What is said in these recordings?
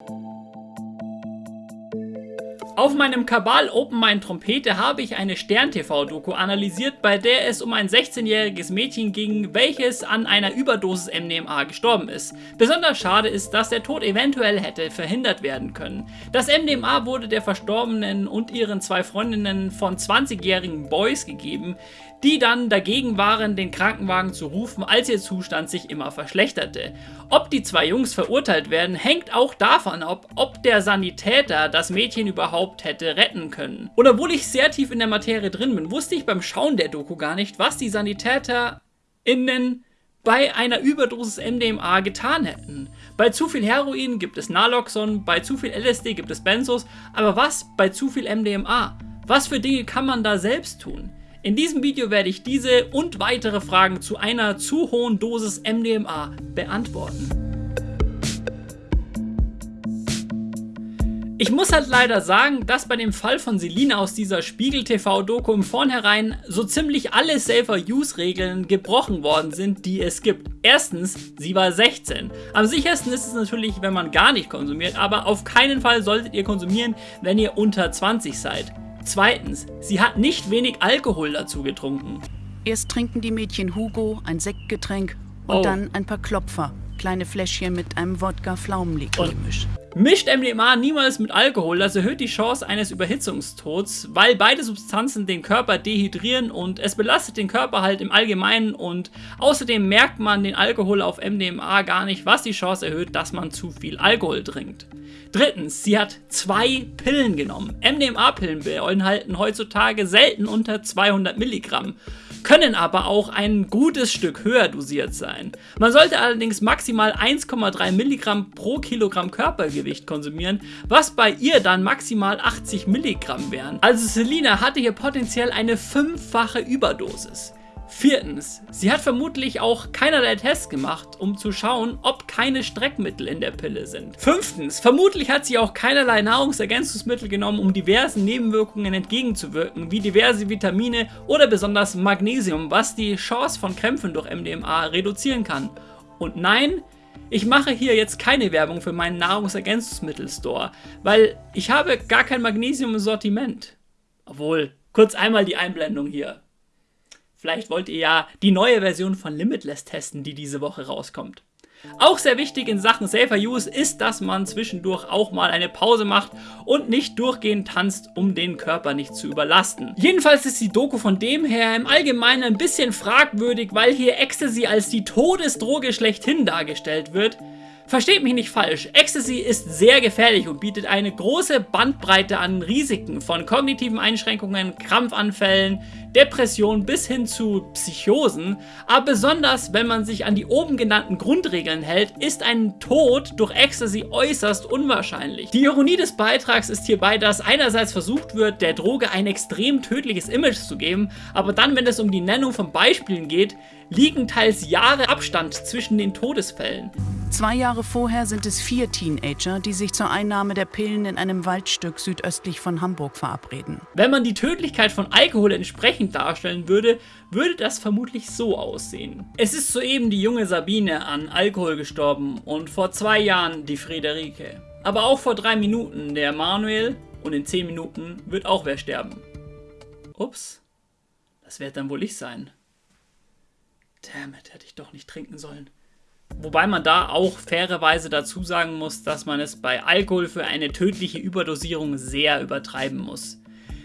you Auf meinem Kabal Open Mind Trompete habe ich eine Stern-TV-Doku analysiert, bei der es um ein 16-jähriges Mädchen ging, welches an einer Überdosis MDMA gestorben ist. Besonders schade ist, dass der Tod eventuell hätte verhindert werden können. Das MDMA wurde der Verstorbenen und ihren zwei Freundinnen von 20-jährigen Boys gegeben, die dann dagegen waren, den Krankenwagen zu rufen, als ihr Zustand sich immer verschlechterte. Ob die zwei Jungs verurteilt werden, hängt auch davon ab, ob der Sanitäter das Mädchen überhaupt hätte retten können. Und obwohl ich sehr tief in der Materie drin bin, wusste ich beim Schauen der Doku gar nicht, was die SanitäterInnen bei einer Überdosis MDMA getan hätten. Bei zu viel Heroin gibt es Naloxon, bei zu viel LSD gibt es Benzos, aber was bei zu viel MDMA? Was für Dinge kann man da selbst tun? In diesem Video werde ich diese und weitere Fragen zu einer zu hohen Dosis MDMA beantworten. Ich muss halt leider sagen, dass bei dem Fall von Selina aus dieser Spiegel TV Doku im Vornherein so ziemlich alle Safer Use Regeln gebrochen worden sind, die es gibt. Erstens, sie war 16. Am sichersten ist es natürlich, wenn man gar nicht konsumiert, aber auf keinen Fall solltet ihr konsumieren, wenn ihr unter 20 seid. Zweitens, sie hat nicht wenig Alkohol dazu getrunken. Erst trinken die Mädchen Hugo, ein Sektgetränk und oh. dann ein paar Klopfer, kleine Fläschchen mit einem Wodka-Pflaumenlikör-Gemisch. Mischt MDMA niemals mit Alkohol, das erhöht die Chance eines Überhitzungstods, weil beide Substanzen den Körper dehydrieren und es belastet den Körper halt im Allgemeinen und außerdem merkt man den Alkohol auf MDMA gar nicht, was die Chance erhöht, dass man zu viel Alkohol trinkt. Drittens, sie hat zwei Pillen genommen. MDMA-Pillen beinhalten heutzutage selten unter 200 Milligramm können aber auch ein gutes Stück höher dosiert sein. Man sollte allerdings maximal 1,3 Milligramm pro Kilogramm Körpergewicht konsumieren, was bei ihr dann maximal 80 Milligramm wären. Also Selina hatte hier potenziell eine fünffache Überdosis. Viertens, sie hat vermutlich auch keinerlei Tests gemacht, um zu schauen, ob keine Streckmittel in der Pille sind. Fünftens, vermutlich hat sie auch keinerlei Nahrungsergänzungsmittel genommen, um diversen Nebenwirkungen entgegenzuwirken, wie diverse Vitamine oder besonders Magnesium, was die Chance von Krämpfen durch MDMA reduzieren kann. Und nein, ich mache hier jetzt keine Werbung für meinen Nahrungsergänzungsmittelstore, weil ich habe gar kein Magnesium im Sortiment. Obwohl, kurz einmal die Einblendung hier. Vielleicht wollt ihr ja die neue Version von Limitless testen, die diese Woche rauskommt. Auch sehr wichtig in Sachen Safer Use ist, dass man zwischendurch auch mal eine Pause macht und nicht durchgehend tanzt, um den Körper nicht zu überlasten. Jedenfalls ist die Doku von dem her im Allgemeinen ein bisschen fragwürdig, weil hier Ecstasy als die Todesdroge schlechthin dargestellt wird. Versteht mich nicht falsch, Ecstasy ist sehr gefährlich und bietet eine große Bandbreite an Risiken von kognitiven Einschränkungen, Krampfanfällen, Depressionen bis hin zu Psychosen, aber besonders wenn man sich an die oben genannten Grundregeln hält, ist ein Tod durch Ecstasy äußerst unwahrscheinlich. Die Ironie des Beitrags ist hierbei, dass einerseits versucht wird, der Droge ein extrem tödliches Image zu geben, aber dann, wenn es um die Nennung von Beispielen geht, liegen teils Jahre Abstand zwischen den Todesfällen. Zwei Jahre vorher sind es vier Teenager, die sich zur Einnahme der Pillen in einem Waldstück südöstlich von Hamburg verabreden. Wenn man die Tödlichkeit von Alkohol entsprechend darstellen würde, würde das vermutlich so aussehen. Es ist soeben die junge Sabine an Alkohol gestorben und vor zwei Jahren die Friederike. Aber auch vor drei Minuten der Manuel und in zehn Minuten wird auch wer sterben. Ups, das wird dann wohl ich sein. Damn it, hätte ich doch nicht trinken sollen. Wobei man da auch fairerweise dazu sagen muss, dass man es bei Alkohol für eine tödliche Überdosierung sehr übertreiben muss.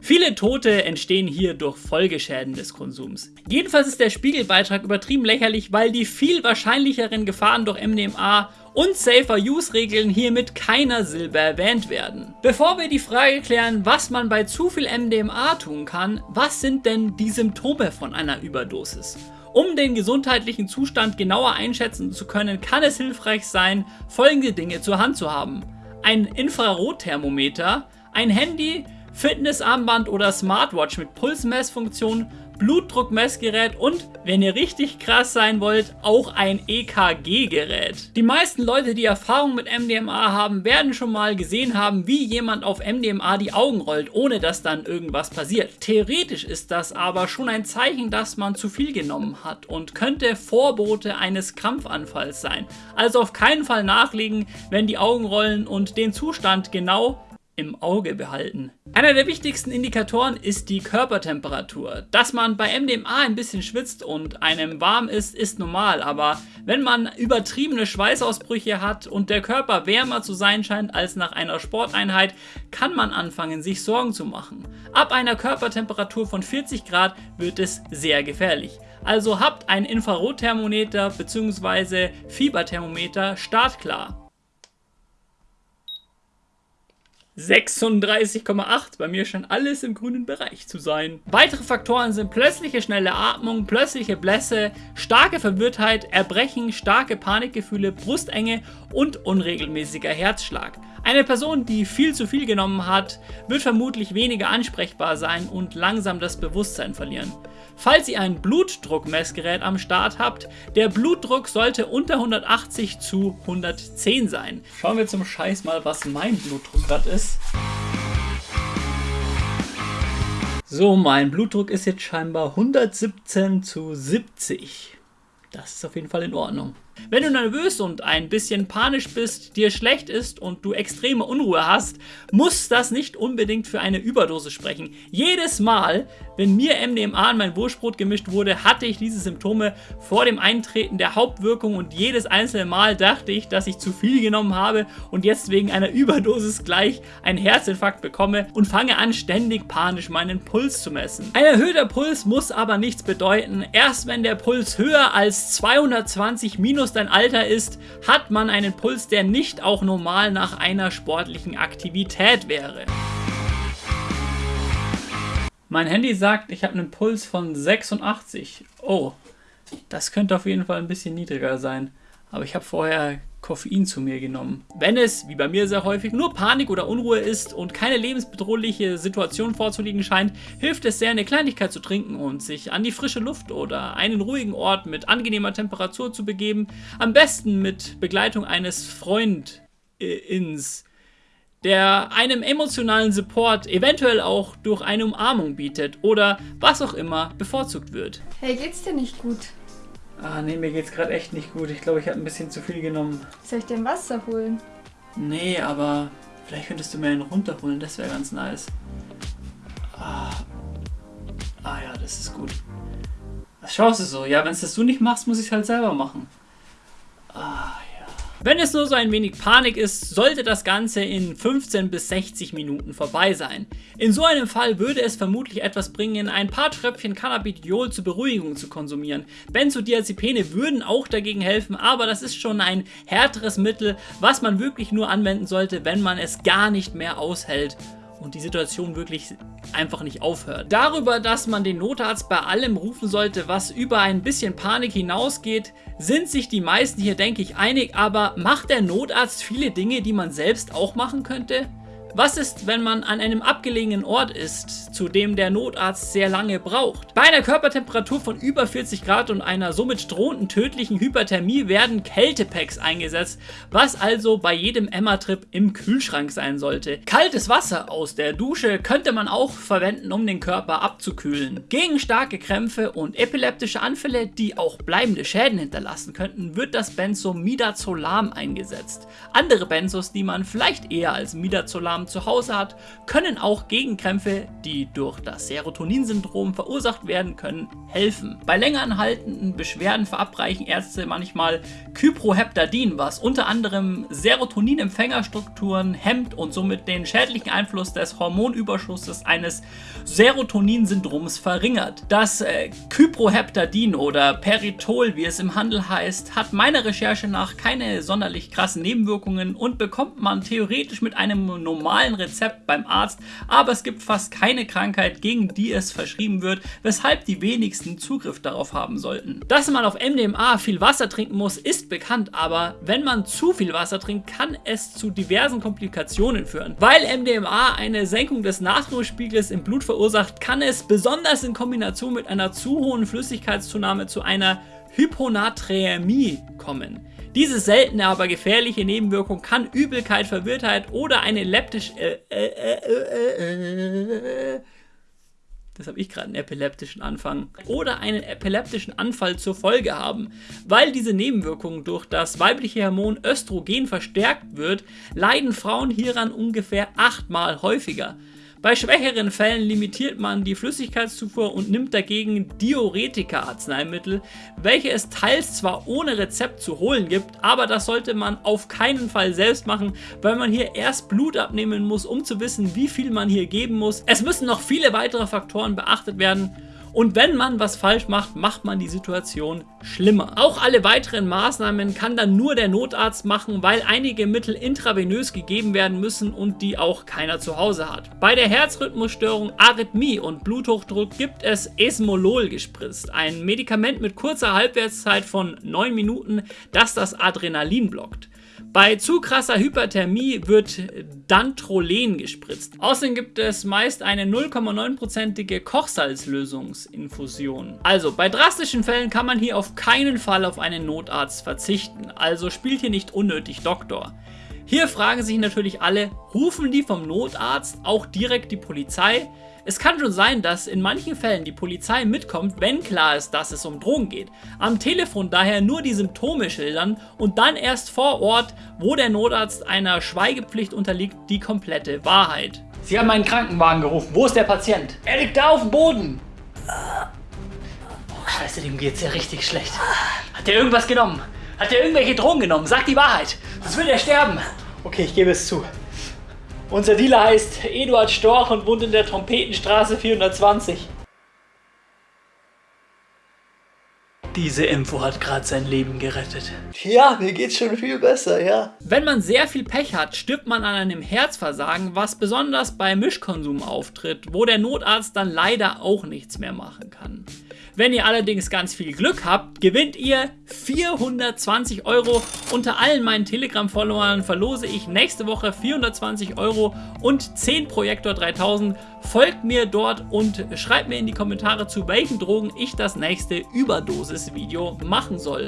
Viele Tote entstehen hier durch Folgeschäden des Konsums. Jedenfalls ist der Spiegelbeitrag übertrieben lächerlich, weil die viel wahrscheinlicheren Gefahren durch MDMA und Safer-Use-Regeln hier mit keiner Silbe erwähnt werden. Bevor wir die Frage klären, was man bei zu viel MDMA tun kann, was sind denn die Symptome von einer Überdosis? Um den gesundheitlichen Zustand genauer einschätzen zu können, kann es hilfreich sein, folgende Dinge zur Hand zu haben. Ein Infrarotthermometer, ein Handy, Fitnessarmband oder Smartwatch mit Pulsmessfunktion, Blutdruckmessgerät und, wenn ihr richtig krass sein wollt, auch ein EKG-Gerät. Die meisten Leute, die Erfahrung mit MDMA haben, werden schon mal gesehen haben, wie jemand auf MDMA die Augen rollt, ohne dass dann irgendwas passiert. Theoretisch ist das aber schon ein Zeichen, dass man zu viel genommen hat und könnte Vorbote eines Krampfanfalls sein. Also auf keinen Fall nachlegen, wenn die Augen rollen und den Zustand genau im Auge behalten. Einer der wichtigsten Indikatoren ist die Körpertemperatur. Dass man bei MDMA ein bisschen schwitzt und einem warm ist, ist normal, aber wenn man übertriebene Schweißausbrüche hat und der Körper wärmer zu sein scheint als nach einer Sporteinheit, kann man anfangen, sich Sorgen zu machen. Ab einer Körpertemperatur von 40 Grad wird es sehr gefährlich. Also habt ein Infrarotthermometer bzw. Fieberthermometer startklar. 36,8. Bei mir scheint alles im grünen Bereich zu sein. Weitere Faktoren sind plötzliche schnelle Atmung, plötzliche Blässe, starke Verwirrtheit, Erbrechen, starke Panikgefühle, Brustenge und unregelmäßiger Herzschlag. Eine Person, die viel zu viel genommen hat, wird vermutlich weniger ansprechbar sein und langsam das Bewusstsein verlieren. Falls ihr ein Blutdruckmessgerät am Start habt, der Blutdruck sollte unter 180 zu 110 sein. Schauen wir zum Scheiß mal, was mein Blutdruck gerade ist. So, mein Blutdruck ist jetzt scheinbar 117 zu 70. Das ist auf jeden Fall in Ordnung. Wenn du nervös und ein bisschen panisch bist, dir schlecht ist und du extreme Unruhe hast, muss das nicht unbedingt für eine Überdose sprechen. Jedes Mal, wenn mir MDMA in mein Wurstbrot gemischt wurde, hatte ich diese Symptome vor dem Eintreten der Hauptwirkung und jedes einzelne Mal dachte ich, dass ich zu viel genommen habe und jetzt wegen einer Überdosis gleich einen Herzinfarkt bekomme und fange an ständig panisch meinen Puls zu messen. Ein erhöhter Puls muss aber nichts bedeuten. Erst wenn der Puls höher als 220 minus minus dein Alter ist, hat man einen Puls, der nicht auch normal nach einer sportlichen Aktivität wäre. Mein Handy sagt, ich habe einen Puls von 86. Oh, das könnte auf jeden Fall ein bisschen niedriger sein. Aber ich habe vorher Koffein zu mir genommen. Wenn es, wie bei mir sehr häufig, nur Panik oder Unruhe ist und keine lebensbedrohliche Situation vorzuliegen scheint, hilft es sehr, eine Kleinigkeit zu trinken und sich an die frische Luft oder einen ruhigen Ort mit angenehmer Temperatur zu begeben. Am besten mit Begleitung eines Freundins der einem emotionalen Support eventuell auch durch eine Umarmung bietet oder was auch immer bevorzugt wird. Hey, geht's dir nicht gut? Ah, nee, mir geht's gerade echt nicht gut. Ich glaube, ich habe ein bisschen zu viel genommen. Soll ich dir Wasser holen? Nee, aber vielleicht könntest du mir einen runterholen. Das wäre ganz nice. Ah. ah ja, das ist gut. Was schaust du so? Ja, wenn es das du nicht machst, muss ich es halt selber machen. Ah, wenn es nur so ein wenig Panik ist, sollte das Ganze in 15 bis 60 Minuten vorbei sein. In so einem Fall würde es vermutlich etwas bringen, ein paar Tröpfchen Cannabidiol zur Beruhigung zu konsumieren. Benzodiazepine würden auch dagegen helfen, aber das ist schon ein härteres Mittel, was man wirklich nur anwenden sollte, wenn man es gar nicht mehr aushält und die Situation wirklich einfach nicht aufhört. Darüber, dass man den Notarzt bei allem rufen sollte, was über ein bisschen Panik hinausgeht, sind sich die meisten hier, denke ich, einig, aber macht der Notarzt viele Dinge, die man selbst auch machen könnte? Was ist, wenn man an einem abgelegenen Ort ist, zu dem der Notarzt sehr lange braucht? Bei einer Körpertemperatur von über 40 Grad und einer somit drohenden tödlichen Hyperthermie werden Kältepacks eingesetzt, was also bei jedem Emma-Trip im Kühlschrank sein sollte. Kaltes Wasser aus der Dusche könnte man auch verwenden, um den Körper abzukühlen. Gegen starke Krämpfe und epileptische Anfälle, die auch bleibende Schäden hinterlassen könnten, wird das Benzo Midazolam eingesetzt. Andere Benzos, die man vielleicht eher als Midazolam zu Hause hat, können auch Gegenkrämpfe, die durch das Serotoninsyndrom verursacht werden können, helfen. Bei länger anhaltenden Beschwerden verabreichen Ärzte manchmal Kyproheptadin, was unter anderem Serotoninempfängerstrukturen hemmt und somit den schädlichen Einfluss des Hormonüberschusses eines Serotoninsyndroms verringert. Das äh, Kyproheptadin oder Peritol, wie es im Handel heißt, hat meiner Recherche nach keine sonderlich krassen Nebenwirkungen und bekommt man theoretisch mit einem normalen normalen Rezept beim Arzt, aber es gibt fast keine Krankheit, gegen die es verschrieben wird, weshalb die wenigsten Zugriff darauf haben sollten. Dass man auf MDMA viel Wasser trinken muss, ist bekannt, aber wenn man zu viel Wasser trinkt, kann es zu diversen Komplikationen führen. Weil MDMA eine Senkung des Natriumspiegels im Blut verursacht, kann es besonders in Kombination mit einer zu hohen Flüssigkeitszunahme zu einer Hyponaträmie kommen. Diese seltene, aber gefährliche Nebenwirkung kann Übelkeit, Verwirrtheit oder eine leptisch... Äh, äh, äh, das habe ich gerade einen epileptischen Anfang, oder einen epileptischen Anfall zur Folge haben. Weil diese Nebenwirkung durch das weibliche Hormon Östrogen verstärkt wird, leiden Frauen hieran ungefähr achtmal häufiger. Bei schwächeren Fällen limitiert man die Flüssigkeitszufuhr und nimmt dagegen Diuretika-Arzneimittel, welche es teils zwar ohne Rezept zu holen gibt, aber das sollte man auf keinen Fall selbst machen, weil man hier erst Blut abnehmen muss, um zu wissen, wie viel man hier geben muss. Es müssen noch viele weitere Faktoren beachtet werden und wenn man was falsch macht, macht man die Situation schlimmer. Auch alle weiteren Maßnahmen kann dann nur der Notarzt machen, weil einige Mittel intravenös gegeben werden müssen und die auch keiner zu Hause hat. Bei der Herzrhythmusstörung, Arrhythmie und Bluthochdruck gibt es Esmolol gespritzt, ein Medikament mit kurzer Halbwertszeit von 9 Minuten, das das Adrenalin blockt. Bei zu krasser Hyperthermie wird Dantrolen gespritzt. Außerdem gibt es meist eine 0,9%ige Kochsalzlösungsinfusion. Also bei drastischen Fällen kann man hier auf keinen Fall auf einen Notarzt verzichten. Also spielt hier nicht unnötig Doktor. Hier fragen sich natürlich alle, rufen die vom Notarzt auch direkt die Polizei? Es kann schon sein, dass in manchen Fällen die Polizei mitkommt, wenn klar ist, dass es um Drogen geht. Am Telefon daher nur die Symptome schildern und dann erst vor Ort, wo der Notarzt einer Schweigepflicht unterliegt, die komplette Wahrheit. Sie haben einen Krankenwagen gerufen. Wo ist der Patient? Er liegt da auf dem Boden. Oh, scheiße, dem geht's ja richtig schlecht. Hat er irgendwas genommen? Hat er irgendwelche Drogen genommen? Sag die Wahrheit. Sonst will er sterben. Okay, ich gebe es zu. Unser Dealer heißt Eduard Storch und wohnt in der Trompetenstraße 420. Diese Info hat gerade sein Leben gerettet. Ja, mir geht's schon viel besser, ja. Wenn man sehr viel Pech hat, stirbt man an einem Herzversagen, was besonders bei Mischkonsum auftritt, wo der Notarzt dann leider auch nichts mehr machen kann. Wenn ihr allerdings ganz viel Glück habt, gewinnt ihr 420 Euro. Unter allen meinen Telegram-Followern verlose ich nächste Woche 420 Euro und 10 Projektor 3000. Folgt mir dort und schreibt mir in die Kommentare, zu welchen Drogen ich das nächste Überdosis-Video machen soll.